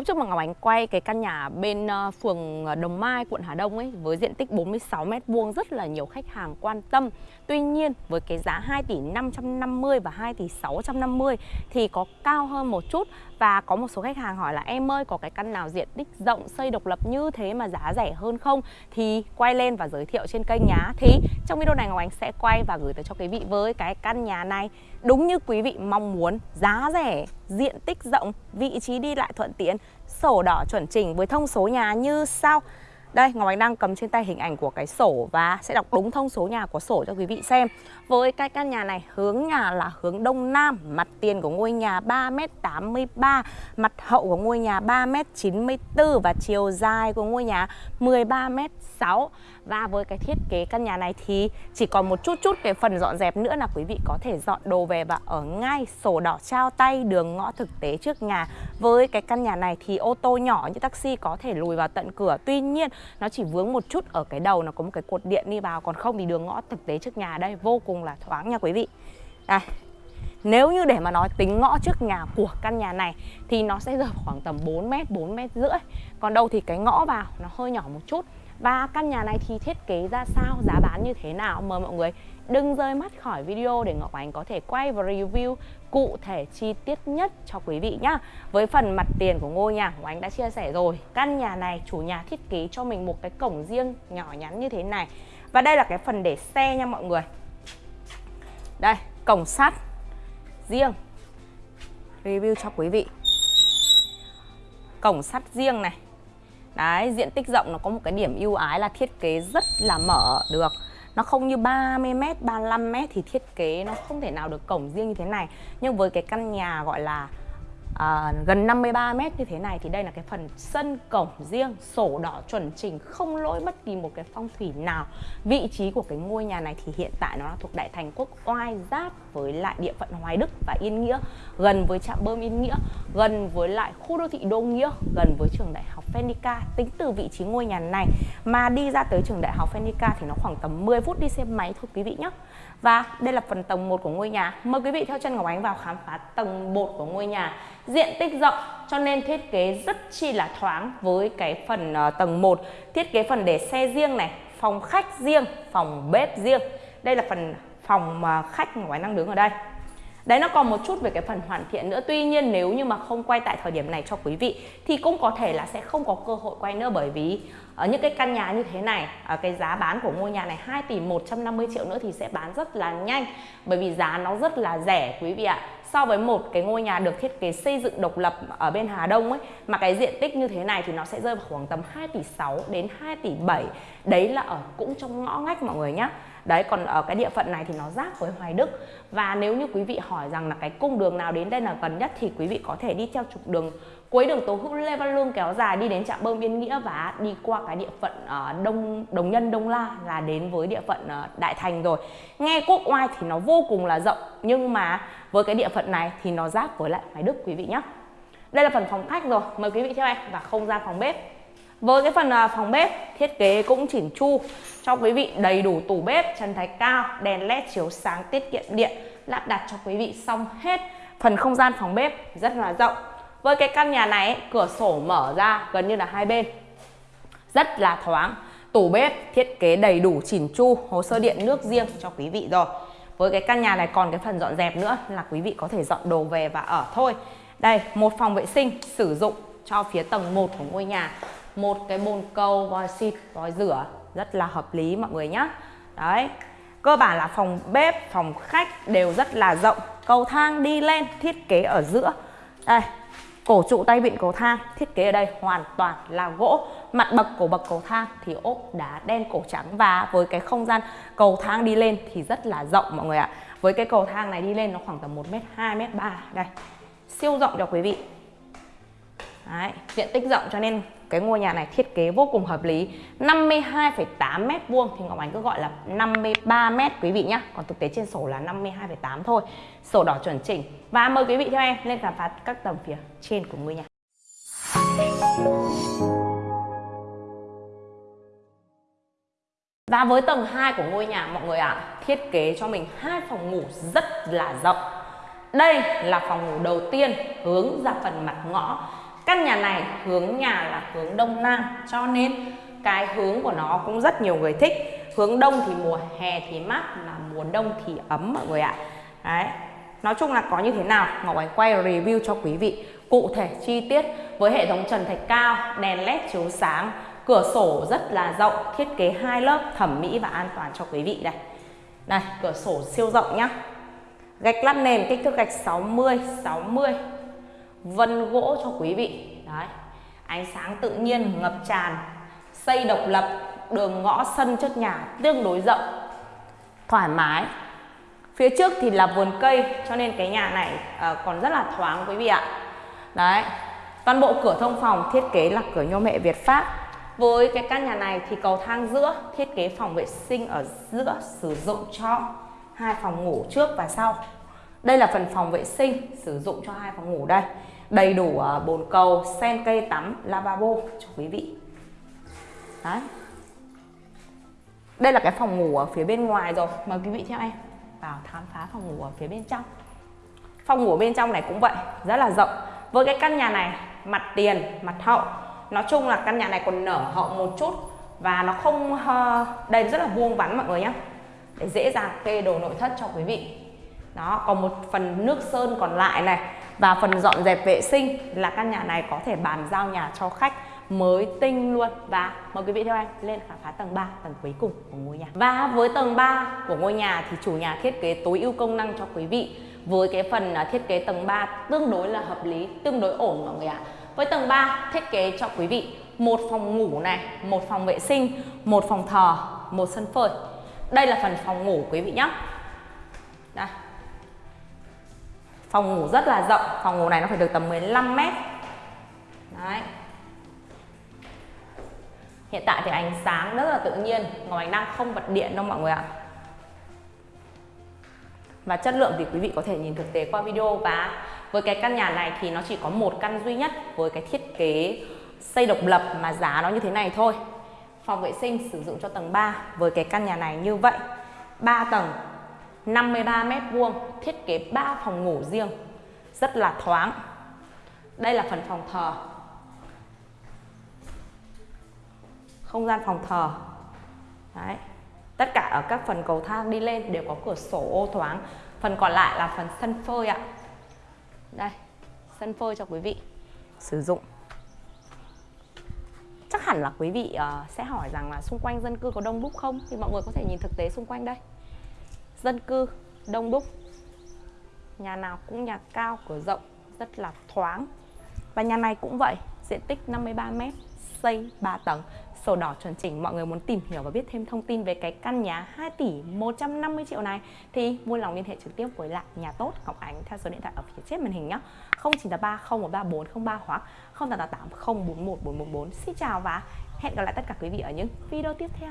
Hôm trước mà Ngọc Ánh quay cái căn nhà bên ờ, phường ờ, Đồng Mai, quận Hà Đông ấy với diện tích 46 m vuông rất là nhiều khách hàng quan tâm. Tuy nhiên với cái giá 2 tỷ 550 và 2 tỷ 650 thì có cao hơn một chút và có một số khách hàng hỏi là em ơi có cái căn nào diện tích rộng xây độc lập như thế mà giá rẻ hơn không thì quay lên và giới thiệu trên kênh nhá. Thì trong video này Ngọc Ánh sẽ quay và gửi tới cho quý vị với cái căn nhà này đúng như quý vị mong muốn, giá rẻ, diện tích rộng, vị trí đi lại thuận tiện sổ đỏ chuẩn chỉnh với thông số nhà như sau đây, Ngọc Ánh đang cầm trên tay hình ảnh của cái sổ và sẽ đọc đúng thông số nhà của sổ cho quý vị xem. Với cái căn nhà này, hướng nhà là hướng đông nam, mặt tiền của ngôi nhà 3m83, mặt hậu của ngôi nhà 3m94 và chiều dài của ngôi nhà 13m6. Và với cái thiết kế căn nhà này thì chỉ còn một chút chút cái phần dọn dẹp nữa là quý vị có thể dọn đồ về và ở ngay sổ đỏ trao tay đường ngõ thực tế trước nhà. Với cái căn nhà này thì ô tô nhỏ như taxi có thể lùi vào tận cửa. Tuy nhiên nó chỉ vướng một chút ở cái đầu nó có một cái cột điện đi vào còn không thì đường ngõ thực tế trước nhà đây vô cùng là thoáng nha quý vị. Đây nếu như để mà nói tính ngõ trước nhà của căn nhà này thì nó sẽ rơi khoảng tầm 4 mét, 4 mét rưỡi. Còn đâu thì cái ngõ vào nó hơi nhỏ một chút. Và căn nhà này thì thiết kế ra sao, giá bán như thế nào? Mời mọi người đừng rơi mắt khỏi video để Ngọc Ánh có thể quay và review cụ thể chi tiết nhất cho quý vị nhá. Với phần mặt tiền của ngôi nhà ngọc anh đã chia sẻ rồi. Căn nhà này chủ nhà thiết kế cho mình một cái cổng riêng nhỏ nhắn như thế này. Và đây là cái phần để xe nha mọi người. Đây, cổng sắt riêng. Review cho quý vị. Cổng sắt riêng này. Đấy, diện tích rộng nó có một cái điểm ưu ái là thiết kế rất là mở được. Nó không như 30m, 35m thì thiết kế nó không thể nào được cổng riêng như thế này. Nhưng với cái căn nhà gọi là uh, gần 53 mét như thế này thì đây là cái phần sân cổng riêng sổ đỏ chuẩn chỉnh không lỗi bất kỳ một cái phong thủy nào. Vị trí của cái ngôi nhà này thì hiện tại nó là thuộc đại thành quốc oai giáp với lại địa phận hoài đức và yên nghĩa gần với trạm bơm yên nghĩa gần với lại khu đô thị đô nghĩa gần với trường đại học Phenica tính từ vị trí ngôi nhà này mà đi ra tới trường đại học Phenica thì nó khoảng tầm 10 phút đi xe máy thôi quý vị nhé và đây là phần tầng 1 của ngôi nhà. Mời quý vị theo chân Ngọc Ánh vào khám phá tầng 1 của ngôi nhà. Diện tích rộng cho nên thiết kế rất chi là thoáng với cái phần uh, tầng 1 thiết kế phần để xe riêng này phòng khách riêng phòng bếp riêng. Đây là phần phòng ờ, mà khách Ngọc Ánh đang đứng ở đây. Đấy, nó còn một chút về cái phần hoàn thiện nữa. Tuy nhiên, nếu như mà không quay tại thời điểm này cho quý vị, Thì cũng có thể là sẽ không có cơ hội quay nữa Bởi vì ở những cái căn nhà như thế này ở Cái giá bán của ngôi nhà này 2 tỷ 150 triệu nữa thì sẽ bán rất là nhanh. Bởi vì giá nó rất là rẻ, quý vị ạ. So với một cái ngôi nhà được thiết kế xây dựng độc lập ở bên Hà Đông ấy, mà cái diện tích như thế này thì nó sẽ rơi vào khoảng tầm 2 tỷ 6 đến 2 tỷ 7 đấy là ở, cũng trong ngõ ngách mọi người nhé đấy còn ở cái địa phận này thì nó giáp với Hoài Đức. Và nếu như quý vị hỏi rằng là cái cung đường nào đến đây là gần nhất thì quý vị có thể đi theo trục đường cuối đường Tố Hữu Lê Văn Lương kéo dài đi đến trạm bơm Yên Nghĩa và đi qua cái địa phận uh, Đông Đồng Nhân Đông La là đến với địa phận uh, Đại Thành rồi. Nghe quốc oai thì nó vô cùng là rộng nhưng mà với cái địa phận này thì nó giáp với lại Hoài Đức quý vị nhé đây là phần phòng khách rồi mời quý vị theo em và không gian phòng bếp với cái phần à, phòng bếp, thiết kế cũng chỉnh chu. Cho quý vị đầy đủ tủ bếp trần thạch cao, đèn led chiếu sáng tiết kiệm điện, lắp đặt cho quý vị xong hết. Phần không gian phòng bếp rất là rộng. Với cái căn nhà này, cửa sổ mở ra gần như là hai bên. Rất là thoáng. Tủ bếp, thiết kế đầy đủ chỉnh chu, hồ sơ điện, nước riêng cho quý vị rồi. Với cái căn nhà này còn cái phần dọn dẹp nữa là quý vị có thể dọn đồ về và ở thôi. Đây, một phòng vệ sinh sử dụng cho phía tầng 1 của ngôi nhà một cái bồn cầu vòi xịt vòi rửa rất là hợp lý mọi người nhé đấy cơ bản là phòng bếp phòng khách đều rất là rộng. Cầu thang đi lên thiết kế ở giữa. Đây cổ trụ tay vịn cầu thang thiết kế ở đây hoàn toàn là gỗ. Mặt bậc của bậc cầu thang thì ốp đá đen cổ trắng và với cái không gian cầu thang đi lên thì rất là rộng mọi người ạ. Với cái cầu thang này đi lên nó khoảng tầm 1 mét 2 mét 3 đây siêu rộng cho quý vị. Đấy, diện tích rộng cho nên cái ngôi nhà này thiết kế vô cùng hợp lý 52,8 mét vuông thì Ngọc Ánh cứ gọi là 53 mét quý vị nhé còn thực tế trên sổ là 52,8 thôi. Sổ đỏ chuẩn chỉnh. Và mời quý vị theo em lên khám phá các tầng phía trên của ngôi nhà. Và với tầng 2 của ngôi nhà mọi người ạ, à, thiết kế cho mình hai phòng ngủ rất là rộng. Đây là phòng ngủ đầu tiên hướng ra phần mặt ngõ căn nhà này hướng nhà là hướng đông nam, cho nên cái hướng của nó cũng rất nhiều người thích. Hướng đông thì mùa hè thì mát là mùa đông thì ấm mọi người ạ. Đấy. Nói chung là có như thế nào, ngọc ánh quay review cho quý vị. Cụ thể, chi tiết, với hệ thống trần thạch cao, đèn led chiếu sáng, cửa sổ rất là rộng, thiết kế hai lớp thẩm mỹ và an toàn cho quý vị đây. Đây cửa sổ siêu rộng nhá. Gạch lát nền kích thước gạch 60 60 vân gỗ cho quý vị. Đấy ánh sáng tự nhiên ngập tràn xây độc lập đường ngõ sân trước nhà tương đối rộng thoải mái. Phía trước thì là vườn cây cho nên cái nhà này uh, còn rất là thoáng quý vị ạ. Đấy toàn bộ cửa thông phòng thiết kế là cửa nhôm hệ Việt Pháp. Với cái căn nhà này thì cầu thang giữa thiết kế phòng vệ sinh ở giữa sử dụng cho hai phòng ngủ trước và sau đây là phần phòng vệ sinh sử dụng cho hai phòng ngủ đây. Đầy đủ à, bồn cầu, sen cây tắm, lavabo cho quý vị. Đấy. Đây là cái phòng ngủ ở phía bên ngoài rồi. Mời quý vị theo em vào khám phá phòng ngủ ở phía bên trong. Phòng ngủ bên trong này cũng vậy, rất là rộng. Với cái căn nhà này, mặt tiền, mặt hậu. Nói chung là căn nhà này còn nở hậu một chút và nó không ờ, đây rất là vuông vắn mọi người nhé để dễ dàng kê đồ nội thất cho quý vị đó, còn một phần nước sơn còn lại này. Và phần dọn dẹp vệ sinh là căn nhà này có thể bàn giao nhà cho khách mới tinh luôn. Và mời quý vị theo em lên khám phá tầng 3 tầng cuối cùng của ngôi nhà. Và với tầng 3 của ngôi nhà thì chủ nhà thiết kế tối ưu công năng cho quý vị. Với cái phần à, thiết kế tầng 3 tương đối là hợp lý, tương đối ổn mọi người ạ. Với tầng 3 thiết kế cho quý vị một phòng ngủ này, một phòng vệ sinh, một phòng thờ, một sân phơi. Đây là phần phòng ngủ quý vị nhé đây phòng ngủ rất là rộng, phòng ngủ này nó phải được tầm 15 mét. Đấy. Hiện tại thì ánh sáng rất là tự nhiên, ngọc ánh đang không bật điện đâu mọi người ạ. Và chất lượng thì quý vị có thể nhìn thực tế qua video và với cái căn nhà này thì nó chỉ có một căn duy nhất với cái thiết kế xây độc lập mà giá nó như thế này thôi. Phòng vệ sinh sử dụng cho tầng 3 với cái căn nhà này như vậy. 3 tầng 53 mét vuông thiết kế 3 phòng ngủ riêng. Rất là thoáng. Đây là phần phòng thờ. Không gian phòng thờ. Đấy. tất cả ở các phần cầu thang đi lên đều có cửa sổ ô thoáng. Phần còn lại là phần sân phơi ạ. Đây sân phơi cho quý vị sử dụng. Chắc hẳn là quý vị uh, sẽ hỏi rằng là xung quanh dân cư có đông đúc không? Thì mọi người có thể nhìn thực tế xung quanh đây dân cư, đông đúc. Nhà nào cũng nhà cao, cửa rộng, rất là thoáng. Và nhà này cũng vậy, diện tích 53 m xây 3 tầng. Sổ đỏ chuẩn chỉnh, mọi người muốn tìm hiểu và biết thêm thông tin về cái căn nhà 2 tỷ 150 triệu này, thì vui lòng liên hệ trực tiếp với lại nhà tốt Ngọc Ánh theo số điện thoại ở phía trên màn hình nhé 0983 013403 hoặc 0888 041 414 Xin chào và hẹn gặp lại tất cả quý vị ở những video tiếp theo.